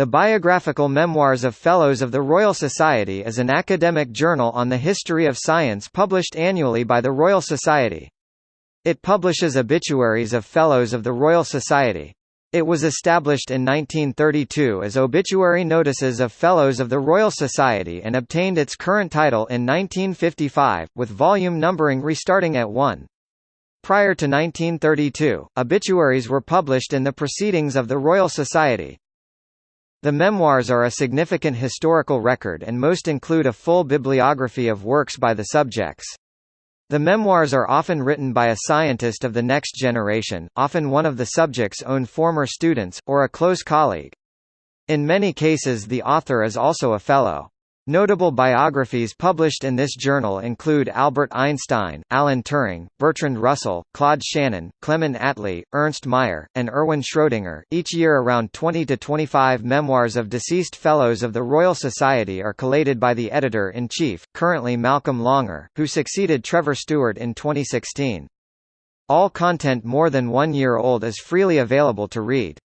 The Biographical Memoirs of Fellows of the Royal Society is an academic journal on the history of science published annually by the Royal Society. It publishes obituaries of Fellows of the Royal Society. It was established in 1932 as Obituary Notices of Fellows of the Royal Society and obtained its current title in 1955, with volume numbering restarting at 1. Prior to 1932, obituaries were published in the Proceedings of the Royal Society. The memoirs are a significant historical record and most include a full bibliography of works by the subjects. The memoirs are often written by a scientist of the next generation, often one of the subject's own former students, or a close colleague. In many cases the author is also a fellow. Notable biographies published in this journal include Albert Einstein, Alan Turing, Bertrand Russell, Claude Shannon, Clement Attlee, Ernst Mayr, and Erwin Schrödinger. Each year around 20 to 25 memoirs of deceased fellows of the Royal Society are collated by the editor-in-chief, currently Malcolm Longair, who succeeded Trevor Stuart in 2016. All content more than one year old is freely available to read.